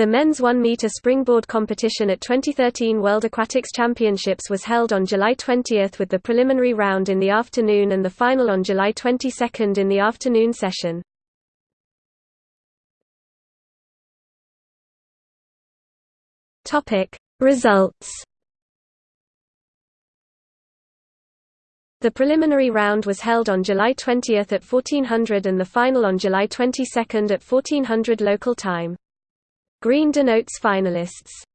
The men's 1 meter springboard competition at 2013 World Aquatics Championships was held on July 20 with the preliminary round in the afternoon and the final on July 22 in the afternoon session. Results. The preliminary round was held on July 20 at 1400 and the final on July 22 at 1400 local time. Green denotes finalists.